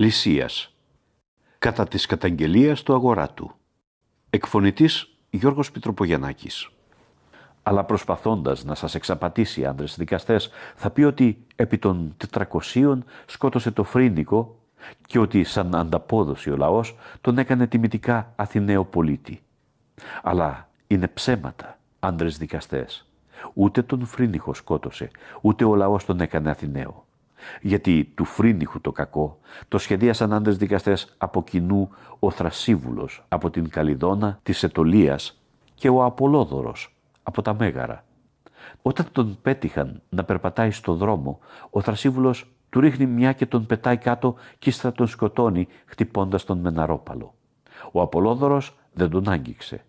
Λυσίας Κατά της καταγγελίας του αγοράτου Εκφωνητής Γιώργος Πιτροπογιαννάκης αλλά προσπαθώντας να σας εξαπατήσει άντρες δικαστές, θα πει ότι επί των 400 σκότωσε το φρύνικο και ότι σαν ανταπόδοση ο λαός τον έκανε τιμητικά Αθηναίο πολίτη. Αλλά είναι ψέματα, άντρες δικαστές. Ούτε τον Φρίνιχο σκότωσε, ούτε ο λαός τον έκανε Αθηναίο. Γιατί του Φρίνιχου το κακό το σχεδίασαν άντρες δικαστές από κοινού ο Θρασίβουλος από την Καλιδόνα της Ετωλίας και ο Απολόδωρος από τα Μέγαρα. Όταν τον πέτυχαν να περπατάει στο δρόμο, ο Θρασίβουλος του ρίχνει μια και τον πετάει κάτω και ύστερα τον σκοτώνει χτυπώντας τον με ναρόπαλο. Ο Απολόδωρος δεν τον άγγιξε.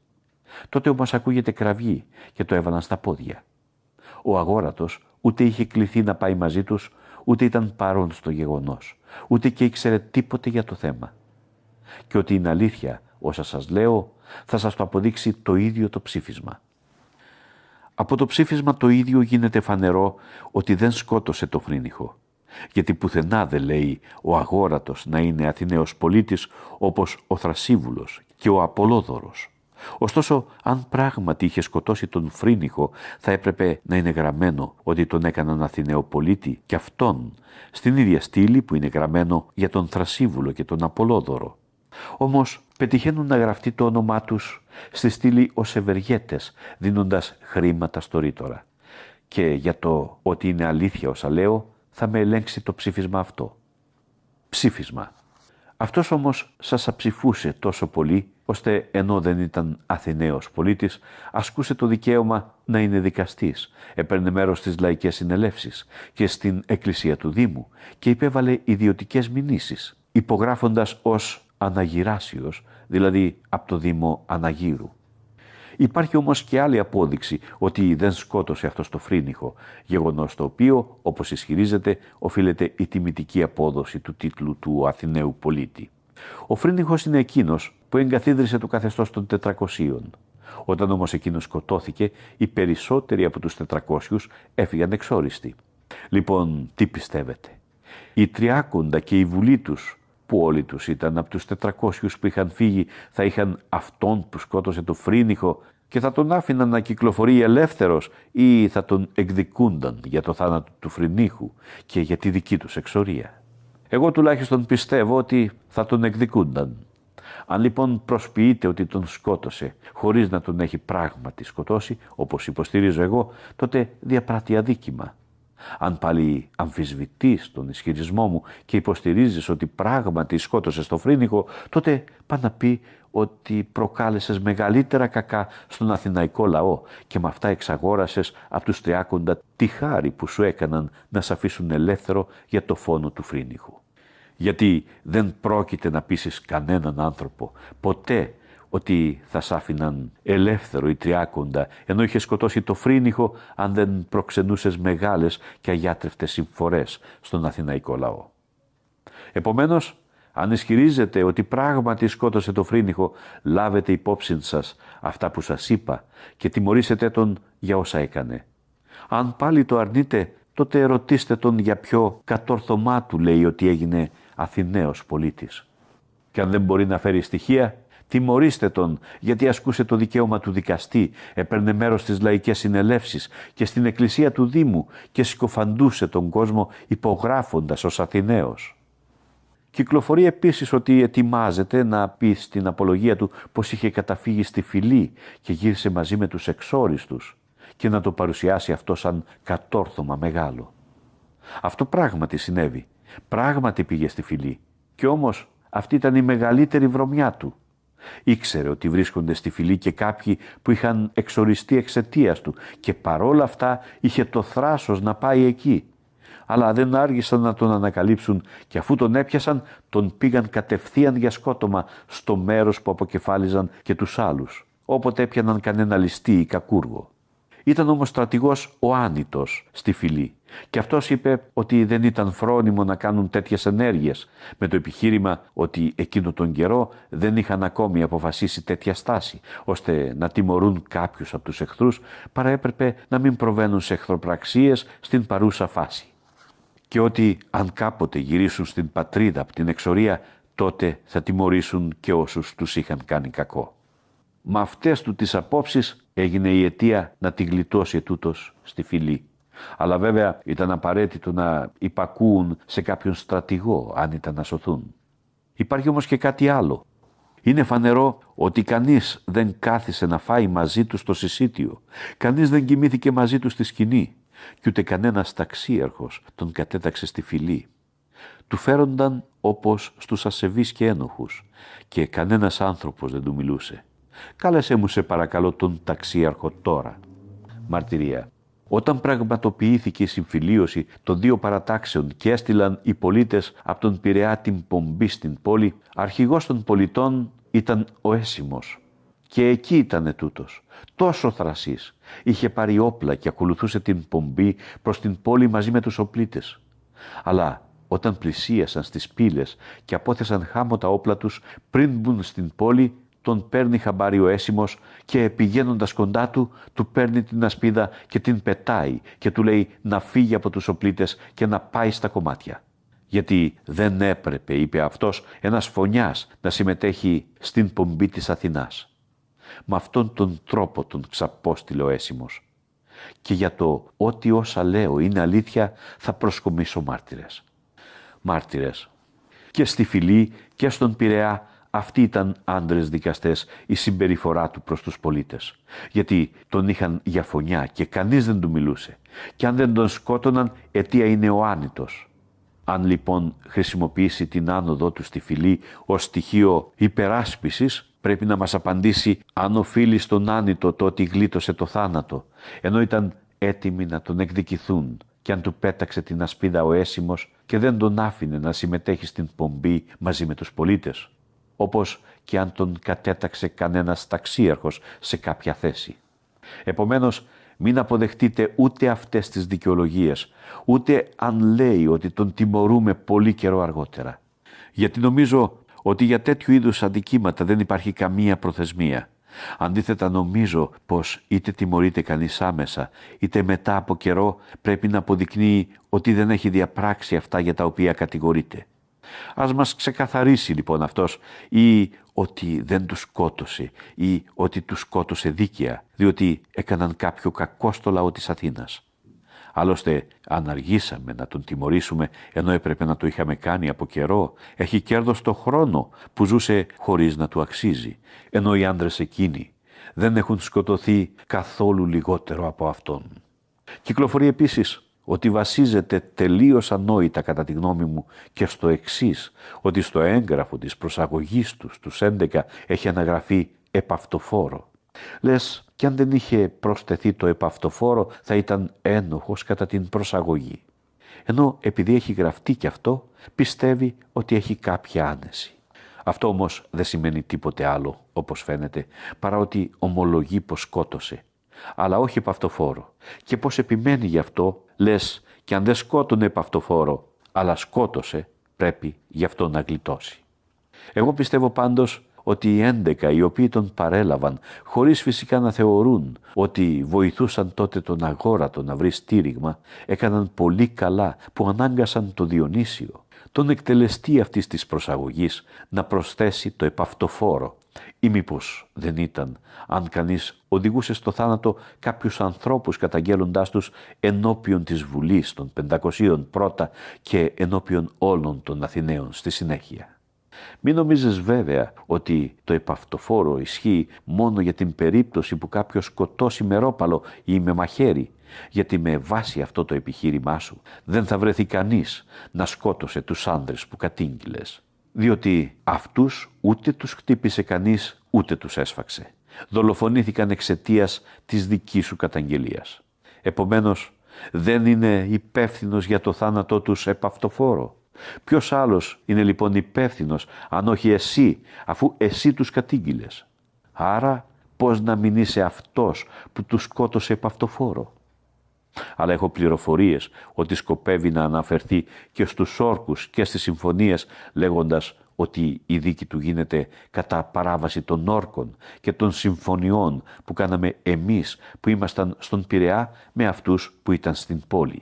Τότε όμως ακούγεται κραυγή και το έβαλαν στα πόδια. Ο αγόρατος ούτε είχε κληθεί να πάει μαζί τους, ούτε ήταν παρόν στο γεγονός, ούτε και ήξερε τίποτε για το θέμα. Και ότι είναι αλήθεια όσα σας λέω, θα σας το αποδείξει το ίδιο το ψήφισμα. Από το ψήφισμα το ίδιο γίνεται φανερό ότι δεν σκότωσε το φρύνιχο γιατί πουθενά δεν λέει ο αγόρατος να είναι Αθηναίος πολίτης όπως ο Θρασίβουλος και ο Απολόδωρος. Ωστόσο, αν πράγματι είχε σκοτώσει τον Φρίνιχο, θα έπρεπε να είναι γραμμένο ότι τον έκαναν Αθηναίο πολίτη και αυτόν, στην ίδια στήλη που είναι γραμμένο για τον Θρασίβουλο και τον Απολόδωρο. Όμως πετυχαίνουν να γραφτεί το όνομά τους στη στήλη ως ευεργέτες, δίνοντας χρήματα στο ρήτορα. Και για το ότι είναι αλήθεια όσα λέω, θα με ελέγξει το ψήφισμα αυτό. Ψήφισμα. Αυτός όμως σας αψηφούσε τόσο πολύ, ώστε ενώ δεν ήταν Αθηναίος πολίτης, ασκούσε το δικαίωμα να είναι δικαστής, έπαιρνε μέρος στις λαϊκές συνελεύσεις και στην εκκλησία του Δήμου και υπέβαλε ιδιωτικές μηνύσεις, υπογράφοντας ως Αναγυράσιος, δηλαδή από το Δήμο Αναγύρου. Υπάρχει όμως και άλλη απόδειξη ότι δεν σκότωσε αυτός το φρύνιχο, γεγονός το οποίο, όπως ισχυρίζεται, οφείλεται η τιμητική απόδοση του τίτλου του Αθηναίου πολίτη. Ο φρύνιχος είναι εκείνος που εγκαθίδρυσε το καθεστώς των 400. Όταν όμως εκείνος σκοτώθηκε, οι περισσότεροι από τους 400 έφυγαν εξόριστοι. Λοιπόν, τι πιστεύετε; Η Τριάκοντα και η Βουλή τους που όλοι τους ήταν από τους 400 που είχαν φύγει θα είχαν αυτόν που σκότωσε το φρύνιχο και θα τον άφηναν να κυκλοφορεί ελεύθερος ή θα τον εκδικούνταν για το θάνατο του φρυνίχου και για τη δική τους εξορία. Εγώ τουλάχιστον πιστεύω ότι θα τον εκδικούνταν. Αν λοιπόν προσποιείται ότι τον σκότωσε χωρίς να τον έχει πράγματι σκοτώσει, όπως υποστηρίζω εγώ, τότε διαπράττει αδίκημα. Αν πάλι αμφισβητείς τον ισχυρισμό μου και υποστηρίζεις ότι πράγματι σκότωσες το φρύνικο, τότε πά να πει ότι προκάλεσες μεγαλύτερα κακά στον αθηναϊκό λαό και με αυτά εξαγόρασες από τους τριάκοντα τη χάρη που σου έκαναν να σε αφήσουν ελεύθερο για το φόνο του φρύνικου. Γιατί δεν πρόκειται να πείσεις κανέναν άνθρωπο ποτέ ότι θα σ' άφηναν ελεύθερο η τριάκοντα, ενώ είχε σκοτώσει το φρύνιχο αν δεν προξενούσες μεγάλες και αγιάτρευτες συμφορές στον αθηναϊκό λαό. Επομένως, αν ισχυρίζετε ότι πράγματι σκότωσε το φρύνιχο, λάβετε υπόψη σας αυτά που σας είπα και τιμωρήσετε τον για όσα έκανε. Αν πάλι το αρνείτε, τότε ρωτήστε τον για ποιο κατόρθωμά του λέει ότι έγινε Αθηναίος πολίτης. Και αν δεν μπορεί να φέρει στοιχεία, Τιμωρήστε τον γιατί ασκούσε το δικαίωμα του δικαστή, έπαιρνε μέρος στις λαϊκές συνελεύσεις και στην εκκλησία του Δήμου και συκοφαντούσε τον κόσμο υπογράφοντας ως Αθηναίος. Κυκλοφορεί επίσης ότι ετοιμάζεται να πει στην απολογία του πως είχε καταφύγει στη φυλή και γύρισε μαζί με τους εξόριστους και να το παρουσιάσει αυτό σαν κατόρθωμα μεγάλο. Αυτό πράγματι συνέβη. Πράγματι πήγε στη φυλή. Και όμως αυτή ήταν η μεγαλύτερη βρωμιά του. Ήξερε ότι βρίσκονται στη φυλή και κάποιοι που είχαν εξοριστεί εξαιτίας του και παρόλα αυτά είχε το θράσος να πάει εκεί. Αλλά δεν άργησαν να τον ανακαλύψουν και αφού τον έπιασαν τον πήγαν κατευθείαν για σκότωμα στο μέρος που αποκεφάλιζαν και τους άλλους, όποτε έπιαναν κανένα ληστή ή κακούργο. Ήταν όμως στρατηγός ο Άνητος στη φυλή και αυτός είπε ότι δεν ήταν φρόνιμο να κάνουν τέτοιες ενέργειες με το επιχείρημα ότι εκείνο τον καιρό δεν είχαν ακόμη αποφασίσει τέτοια στάση ώστε να τιμωρούν κάποιους από τους εχθρούς παρά έπρεπε να μην προβαίνουν σε εχθροπραξίες στην παρούσα φάση. και ότι αν κάποτε γυρίσουν στην πατρίδα από την εξορία, τότε θα τιμωρήσουν και όσους τους είχαν κάνει κακό. Με αυτές του τις απόψεις έγινε η αιτία να την γλιτώσει ετούτος στη φυλή. Αλλά βέβαια ήταν απαραίτητο να υπακούουν σε κάποιον στρατηγό αν ήταν να σωθούν. Υπάρχει όμως και κάτι άλλο. Είναι φανερό ότι κανείς δεν κάθισε να φάει μαζί του στο συσίτιο. Κανείς δεν κοιμήθηκε μαζί του στη σκηνή. Κι ούτε κανένας ταξίαρχος τον κατέταξε στη φυλή. Του φέρονταν όπως στους ασεβείς και ένοχους και κανένας άνθρωπος δεν του μιλούσε. Κάλεσέ μου σε παρακαλώ τον ταξίαρχο τώρα. Μαρτυρία. Όταν πραγματοποιήθηκε η συμφιλίωση των δύο παρατάξεων και έστειλαν οι πολίτες από τον Πειραιά την πομπή στην πόλη, αρχηγός των πολιτών ήταν ο Έσιμος. Και εκεί ήταν τούτος, τόσο θρασής. Είχε πάρει όπλα και ακολουθούσε την πομπή προς την πόλη μαζί με τους οπλίτες. Αλλά όταν πλησίασαν στις πύλες και απόθεσαν χάμω τα όπλα τους πριν μπουν στην πόλη, τον παίρνει χαμπάρι ο έσιμος και πηγαίνοντας κοντά του, του παίρνει την ασπίδα και την πετάει και του λέει να φύγει από τους οπλίτες και να πάει στα κομμάτια. Γιατί δεν έπρεπε, είπε αυτός, ένας φωνιάς να συμμετέχει στην πομπή της Αθηνάς. Με αυτόν τον τρόπο τον ξαπόστειλε ο έσιμος. Και για το ότι όσα λέω είναι αλήθεια θα προσκομίσω μάρτυρες. Μάρτυρες. Και στη φυλή και στον Πειραιά αυτοί ήταν άντρες δικαστές η συμπεριφορά του προς τους πολίτες. Γιατί τον είχαν για φωνιά και κανείς δεν του μιλούσε. Και αν δεν τον σκότωναν, αιτία είναι ο άνητος. Αν λοιπόν χρησιμοποιήσει την άνοδό του στη φυλή ως στοιχείο υπεράσπισης, πρέπει να μας απαντήσει αν οφείλει στον άνητο το ότι γλίτωσε το θάνατο, ενώ ήταν έτοιμοι να τον εκδικηθούν και αν του πέταξε την ασπίδα ο έσιμος και δεν τον άφηνε να συμμετέχει στην πομπή μαζί με τους πολίτες όπως και αν τον κατέταξε κανένας ταξίαρχος σε κάποια θέση. Επομένως, μην αποδεχτείτε ούτε αυτές τις δικαιολογίες, ούτε αν λέει ότι τον τιμωρούμε πολύ καιρό αργότερα. Γιατί νομίζω ότι για τέτοιου είδους αντικείμενα δεν υπάρχει καμία προθεσμία. Αντίθετα νομίζω πως είτε τιμωρείται κανείς άμεσα, είτε μετά από καιρό πρέπει να αποδεικνύει ότι δεν έχει διαπράξει αυτά για τα οποία κατηγορείται. Ας μας ξεκαθαρίσει λοιπόν αυτός ή ότι δεν τους σκότωσε ή ότι τους σκότωσε δίκαια, διότι έκαναν κάποιο κακό στο λαό της Αθήνας. Άλλωστε, αν αργήσαμε να τον τιμωρήσουμε, ενώ έπρεπε να το είχαμε κάνει από καιρό, έχει κέρδος το χρόνο που ζούσε χωρίς να του αξίζει, ενώ οι άντρες εκείνοι δεν έχουν σκοτωθεί καθόλου λιγότερο από αυτόν. Κυκλοφορεί επίσης ότι βασίζεται τελείως ανόητα κατά τη γνώμη μου και στο εξής ότι στο έγγραφο της προσαγωγής τους στους 11 έχει αναγραφεί επαυτοφόρο. Λες, κι αν δεν είχε προσθεθεί το επαυτοφόρο θα ήταν ένοχος κατά την προσαγωγή. Ενώ επειδή έχει γραφτεί κι αυτό, πιστεύει ότι έχει κάποια άνεση. Αυτό όμως δεν σημαίνει τίποτε άλλο, όπως φαίνεται, παρά ότι ομολογεί πως σκότωσε αλλά όχι επαυτοφόρο. Και πώς επιμένει γι' αυτό, λες και αν δεν σκότωνε επαυτοφόρο, αλλά σκότωσε, πρέπει γι' αυτό να γλιτώσει. Εγώ πιστεύω πάντως ότι οι έντεκα οι οποίοι τον παρέλαβαν, χωρίς φυσικά να θεωρούν ότι βοηθούσαν τότε τον αγόρατο να βρει στήριγμα, έκαναν πολύ καλά που ανάγκασαν το Διονύσιο, τον εκτελεστή αυτής της προσαγωγής, να προσθέσει το επαυτοφόρο ή μήπως δεν ήταν αν κανείς οδηγούσε στο θάνατο κάποιους ανθρώπους καταγγέλλοντάς τους ενώπιον της Βουλής των 500 πρώτα και ενώπιον όλων των Αθηναίων στη συνέχεια. Μην νομίζεις βέβαια ότι το επαυτοφόρο ισχύει μόνο για την περίπτωση που κάποιος σκοτώσει με ρόπαλο ή με μαχαίρι, γιατί με βάση αυτό το επιχείρημά σου δεν θα βρεθεί κανείς να σκότωσε τους άνδρες που κατήγγειλες διότι αυτούς ούτε τους χτύπησε κανείς ούτε τους έσφαξε. Δολοφονήθηκαν εξαιτίας της δικής σου καταγγελίας. Επομένως, δεν είναι υπεύθυνος για το θάνατό τους επαυτοφόρο. Ποιος άλλος είναι λοιπόν υπεύθυνος αν όχι εσύ, αφού εσύ τους κατήγγειλες; Άρα πώς να μην είσαι αυτός που τους σκότωσε επαυτοφόρο αλλά έχω πληροφορίες ότι σκοπεύει να αναφερθεί και στους όρκους και στις συμφωνίες λέγοντας ότι η δίκη του γίνεται κατά παράβαση των όρκων και των συμφωνιών που κάναμε εμείς που ήμασταν στον Πειραιά με αυτούς που ήταν στην πόλη.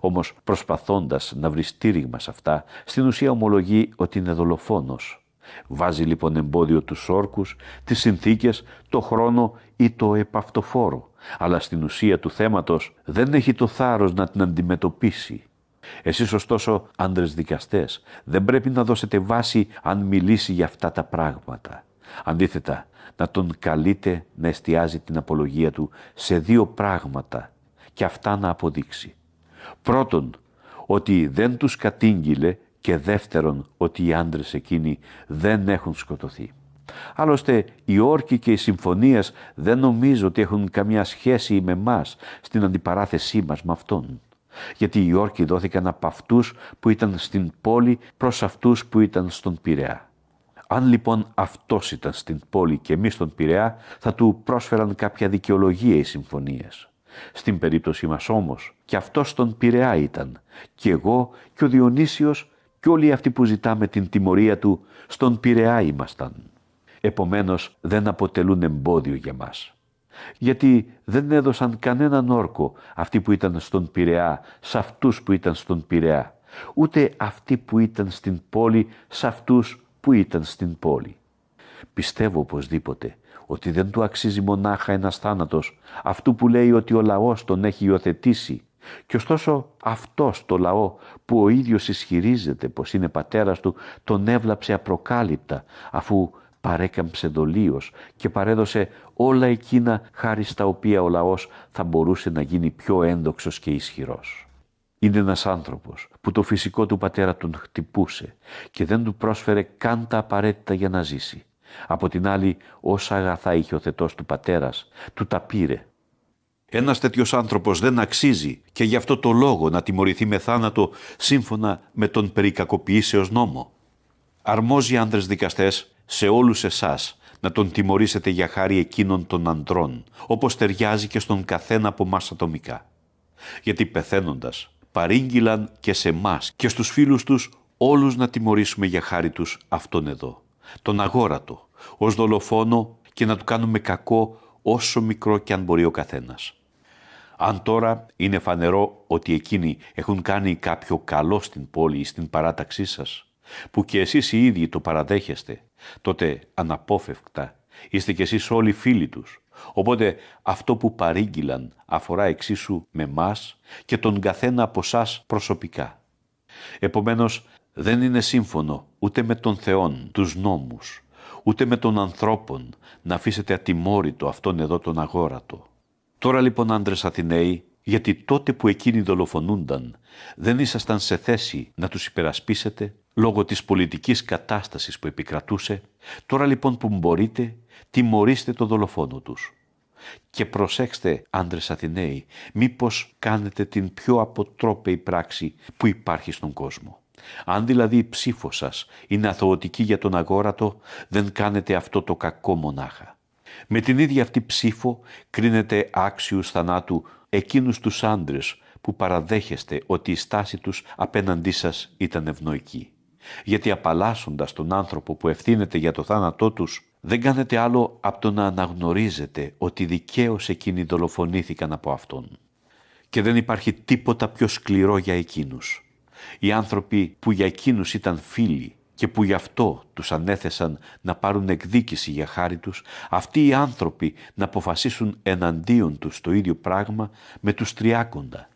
Όμως προσπαθώντας να βρει στήριγμα σε αυτά, στην ουσία ομολογεί ότι είναι δολοφόνος. Βάζει λοιπόν εμπόδιο τους όρκους, τις συνθήκες, το χρόνο ή το επαυτοφόρο, αλλά στην ουσία του θέματος δεν έχει το θάρρος να την αντιμετωπίσει. Εσείς ωστόσο, άντρες δικαστές, δεν πρέπει να δώσετε βάση αν μιλήσει για αυτά τα πράγματα. Αντίθετα, να τον καλείτε να εστιάζει την απολογία του σε δύο πράγματα και αυτά να αποδείξει. Πρώτον, ότι δεν τους κατήγγειλε και δεύτερον, ότι οι άντρες εκείνοι δεν έχουν σκοτωθεί. Άλλωστε, οι όρκοι και οι συμφωνίες δεν νομίζω ότι έχουν καμιά σχέση με μας στην αντιπαράθεσή μας με αυτόν. Γιατί οι όρκοι δόθηκαν από αυτούς που ήταν στην πόλη προς αυτούς που ήταν στον Πειραιά. Αν λοιπόν αυτός ήταν στην πόλη και εμείς στον Πειραιά, θα του πρόσφεραν κάποια δικαιολογία οι συμφωνίες. Στην περίπτωση μας όμως, και αυτός στον Πειραιά ήταν, και εγώ και ο Διονύσιος και όλοι αυτοί που ζητάμε την τιμωρία του, στον Πειραιά ήμασταν. Επομένως δεν αποτελούν εμπόδιο για μας. Γιατί δεν έδωσαν κανέναν όρκο αυτοί που ήταν στον Πειραιά, σε αυτούς που ήταν στον Πειραιά, ούτε αυτοί που ήταν στην πόλη, σε αυτούς που ήταν στην πόλη. Πιστεύω οπωσδήποτε ότι δεν του αξίζει μονάχα ένας θάνατος αυτού που λέει ότι ο λαός τον έχει υιοθετήσει και ωστόσο αυτός το λαό που ο ίδιος ισχυρίζεται πως είναι πατέρας του τον έβλαψε απροκάλυπτα αφού παρέκαμψε δολίως και παρέδωσε όλα εκείνα χάρη στα οποία ο λαός θα μπορούσε να γίνει πιο ένδοξος και ισχυρός. Είναι ένας άνθρωπος που το φυσικό του πατέρα τον χτυπούσε και δεν του πρόσφερε καν τα απαραίτητα για να ζήσει. Από την άλλη, όσα αγαθά είχε ο θετός του πατέρας, του τα πήρε. Ένας τέτοιος άνθρωπος δεν αξίζει και γι' αυτό το λόγο να τιμωρηθεί με θάνατο σύμφωνα με τον περικακοποιήσεως νόμο. Αρμόζει άντρες δικαστές σε όλους εσάς να τον τιμωρήσετε για χάρη εκείνων των ανδρών, όπως ταιριάζει και στον καθένα από μας ατομικά. Γιατί πεθαίνοντας, παρήγγυλαν και σε μας και στους φίλους τους όλους να τιμωρήσουμε για χάρη τους αυτόν εδώ, τον αγόρατο, ως δολοφόνο και να του κάνουμε κακό όσο μικρό και αν μπορεί ο καθένας. Αν τώρα είναι φανερό ότι εκείνοι έχουν κάνει κάποιο καλό στην πόλη ή στην παράταξή σας, που και εσείς οι ίδιοι το παραδέχεστε, τότε αναπόφευκτα είστε κι εσείς όλοι φίλοι τους. Οπότε αυτό που παρήγγυλαν αφορά εξίσου με μας και τον καθένα από εσά προσωπικά. Επομένως δεν είναι σύμφωνο ούτε με τον Θεόν, τους νόμους, ούτε με τον ανθρώπων να αφήσετε ατιμόρυτο αυτόν εδώ τον αγόρατο. Τώρα λοιπόν άντρες Αθηναίοι, γιατί τότε που εκείνοι δολοφονούνταν δεν ήσασταν σε θέση να τους υπερασπίσετε; Λόγω της πολιτικής κατάστασης που επικρατούσε, τώρα λοιπόν που μπορείτε, τιμωρήστε το δολοφόνο τους. Και προσέξτε, άντρες Αθηναίοι, μήπως κάνετε την πιο αποτρόπαιη πράξη που υπάρχει στον κόσμο. Αν δηλαδή η ψήφος σας είναι αθωωτική για τον αγόρατο, δεν κάνετε αυτό το κακό μονάχα. Με την ίδια αυτή ψήφο κρίνετε άξιους θανάτου εκείνους τους άντρες που παραδέχεστε ότι η στάση τους απέναντί σας ήταν ευνοϊκή γιατί απαλλάσσοντας τον άνθρωπο που ευθύνεται για το θάνατό τους, δεν κάνετε άλλο από το να αναγνωρίζετε ότι δικαίως εκείνοι δολοφονήθηκαν από Αυτόν. Και δεν υπάρχει τίποτα πιο σκληρό για εκείνους. Οι άνθρωποι που για εκείνους ήταν φίλοι και που γι' αυτό τους ανέθεσαν να πάρουν εκδίκηση για χάρη τους, αυτοί οι άνθρωποι να αποφασίσουν εναντίον τους το ίδιο πράγμα με τους τριάκοντα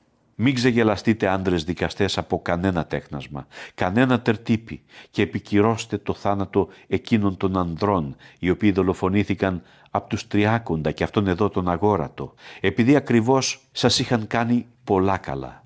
μην ξεγελαστείτε άντρες δικαστές από κανένα τέχνασμα, κανένα τερτύπη και επικυρώστε το θάνατο εκείνων των ανδρών οι οποίοι δολοφονήθηκαν από τους τριάκοντα και αυτόν εδώ τον αγόρατο, επειδή ακριβώς σας είχαν κάνει πολλά καλά.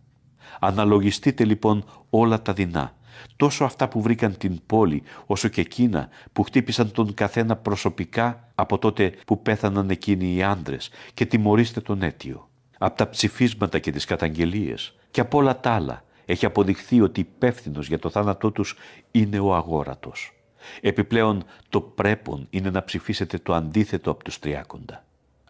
Αναλογιστείτε λοιπόν όλα τα δεινά, τόσο αυτά που βρήκαν την πόλη, όσο και εκείνα που χτύπησαν τον καθένα προσωπικά από τότε που πέθαναν εκείνοι οι άντρες και τιμωρήστε τον αίτιο από τα ψηφίσματα και τις καταγγελίες και από όλα τα άλλα έχει αποδειχθεί ότι υπεύθυνος για το θάνατό τους είναι ο αγόρατος. Επιπλέον το πρέπον είναι να ψηφίσετε το αντίθετο από τους τριάκοντα.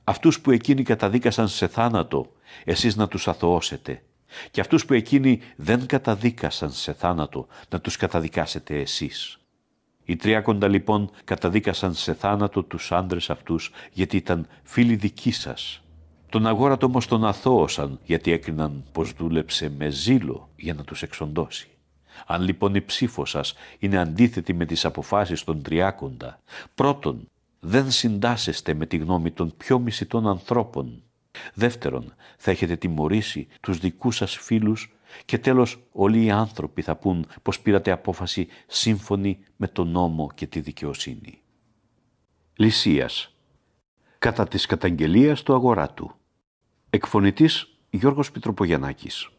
Αυτούς που εκείνοι καταδίκασαν σε θάνατο, εσείς να τους αθωώσετε. Και αυτούς που εκείνοι δεν καταδίκασαν σε θάνατο, να τους καταδικάσετε εσείς. Οι τριάκοντα λοιπόν καταδίκασαν σε θάνατο τους άντρες αυτούς γιατί ήταν φίλοι δικοί σας Τον αγόρατο όμως τον αθώωσαν γιατί έκριναν πως δούλεψε με ζήλο για να τους εξοντώσει. Αν λοιπόν η ψήφος σας είναι αντίθετη με τις αποφάσεις των τριάκοντα, πρώτον, δεν συντάσσεστε με τη γνώμη των πιο μισητών ανθρώπων. Δεύτερον, θα έχετε τιμωρήσει τους δικούς σας φίλους και τέλος όλοι οι άνθρωποι θα πούν πως πήρατε απόφαση σύμφωνη με τον νόμο και τη δικαιοσύνη. Λυσίας Κατά της καταγγελίας του αγοράτου Εκφωνητής Γιώργος Πιτροπογιαννάκης